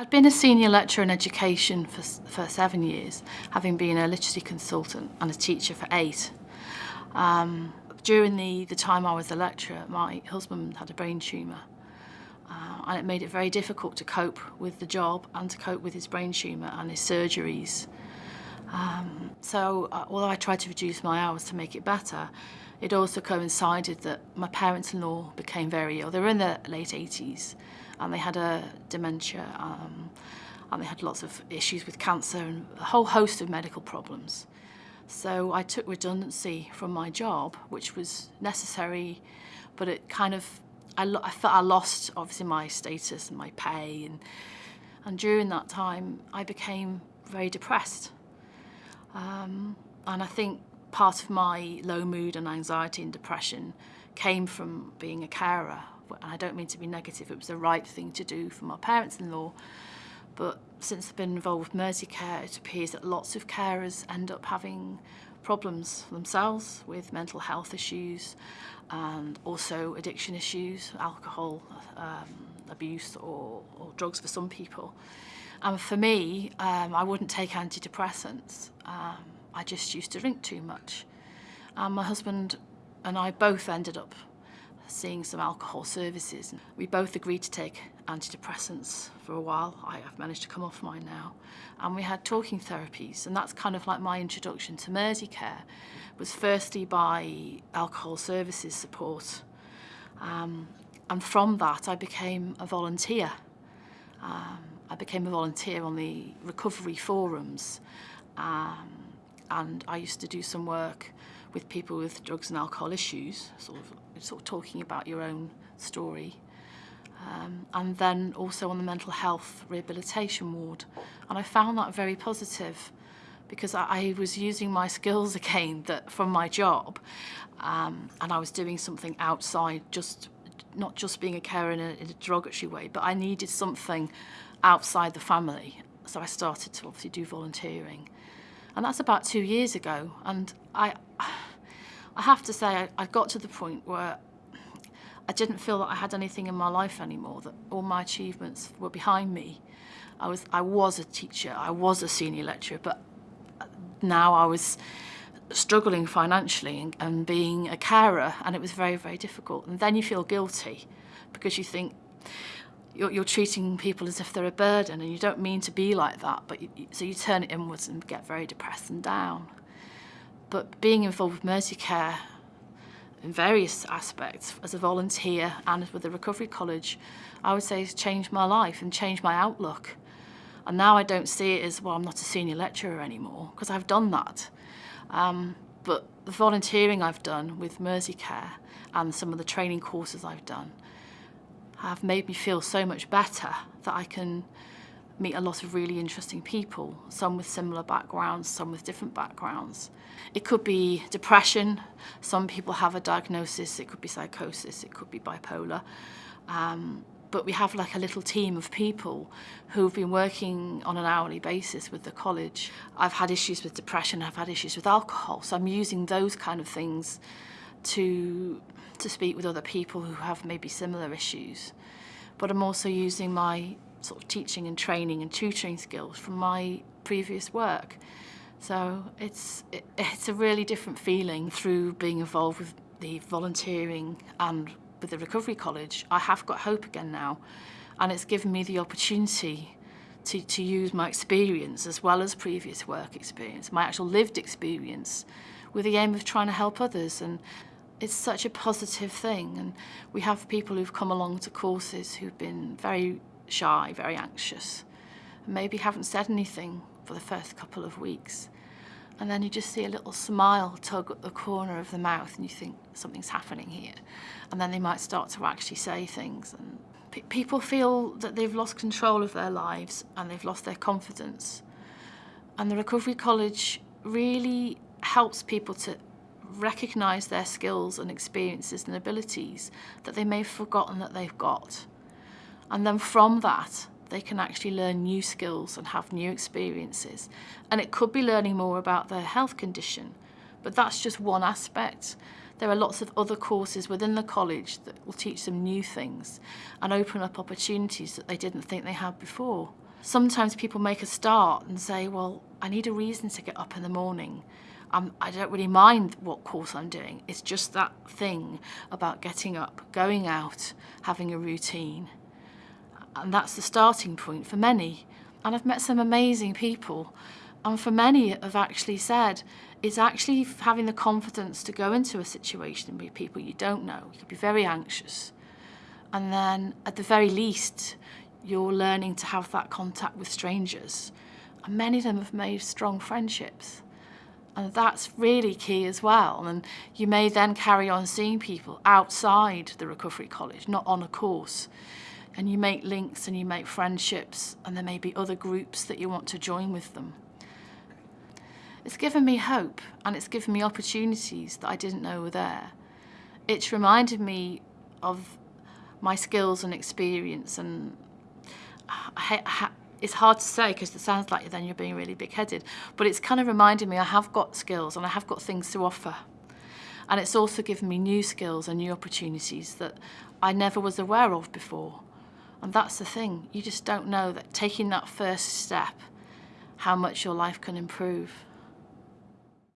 I'd been a senior lecturer in education for, for seven years, having been a literacy consultant and a teacher for eight. Um, during the, the time I was a lecturer, my husband had a brain tumour. Uh, and it made it very difficult to cope with the job and to cope with his brain tumour and his surgeries. Um, so uh, although I tried to reduce my hours to make it better, it also coincided that my parents-in-law became very ill. They were in their late 80s and they had a dementia um, and they had lots of issues with cancer and a whole host of medical problems. So I took redundancy from my job, which was necessary, but it kind of, I, I felt I lost obviously my status and my pay. And, and during that time, I became very depressed. Um, and I think part of my low mood and anxiety and depression came from being a carer and I don't mean to be negative, it was the right thing to do for my parents-in-law. But since I've been involved with Merseycare, it appears that lots of carers end up having problems themselves with mental health issues and also addiction issues, alcohol um, abuse or, or drugs for some people. And for me, um, I wouldn't take antidepressants. Um, I just used to drink too much. And my husband and I both ended up seeing some alcohol services. We both agreed to take antidepressants for a while. I have managed to come off mine now. And we had talking therapies, and that's kind of like my introduction to Merseycare, was firstly by alcohol services support. Um, and from that, I became a volunteer. Um, I became a volunteer on the recovery forums. Um, and I used to do some work with people with drugs and alcohol issues, sort of, sort of talking about your own story. Um, and then also on the mental health rehabilitation ward. And I found that very positive because I, I was using my skills again that from my job um, and I was doing something outside, just not just being a carer in a, in a derogatory way, but I needed something outside the family. So I started to obviously do volunteering. And that's about two years ago. And I, I have to say, I, I got to the point where I didn't feel that I had anything in my life anymore, that all my achievements were behind me. I was, I was a teacher, I was a senior lecturer, but now I was struggling financially and, and being a carer, and it was very, very difficult. And then you feel guilty because you think, you're, you're treating people as if they're a burden and you don't mean to be like that, but you, so you turn it inwards and get very depressed and down. But being involved with Mercy Merseycare in various aspects as a volunteer and with the Recovery College, I would say has changed my life and changed my outlook. And now I don't see it as, well, I'm not a senior lecturer anymore, because I've done that. Um, but the volunteering I've done with Merseycare and some of the training courses I've done have made me feel so much better that I can meet a lot of really interesting people, some with similar backgrounds, some with different backgrounds. It could be depression, some people have a diagnosis, it could be psychosis, it could be bipolar. Um, but we have like a little team of people who've been working on an hourly basis with the college. I've had issues with depression, I've had issues with alcohol, so I'm using those kind of things to, to speak with other people who have maybe similar issues. But I'm also using my sort of teaching and training and tutoring skills from my previous work. So it's, it, it's a really different feeling through being involved with the volunteering and with the Recovery College. I have got hope again now and it's given me the opportunity to, to use my experience as well as previous work experience, my actual lived experience with the aim of trying to help others and it's such a positive thing and we have people who've come along to courses who've been very shy, very anxious and maybe haven't said anything for the first couple of weeks. And then you just see a little smile tug at the corner of the mouth and you think something's happening here. And then they might start to actually say things and pe people feel that they've lost control of their lives and they've lost their confidence. And the Recovery College really helps people to recognise their skills and experiences and abilities that they may have forgotten that they've got. And then from that, they can actually learn new skills and have new experiences. And it could be learning more about their health condition, but that's just one aspect. There are lots of other courses within the college that will teach them new things and open up opportunities that they didn't think they had before. Sometimes people make a start and say, well, I need a reason to get up in the morning. I'm, I don't really mind what course I'm doing. It's just that thing about getting up, going out, having a routine. And that's the starting point for many. And I've met some amazing people. And for many have actually said, it's actually having the confidence to go into a situation with people you don't know. You could be very anxious. And then at the very least, you're learning to have that contact with strangers. And many of them have made strong friendships. And that's really key as well. And you may then carry on seeing people outside the Recovery College, not on a course. And you make links and you make friendships, and there may be other groups that you want to join with them. It's given me hope and it's given me opportunities that I didn't know were there. It's reminded me of my skills and experience and it's hard to say because it sounds like then you're being really big-headed, but it's kind of reminded me I have got skills and I have got things to offer. And it's also given me new skills and new opportunities that I never was aware of before. And that's the thing, you just don't know that taking that first step, how much your life can improve.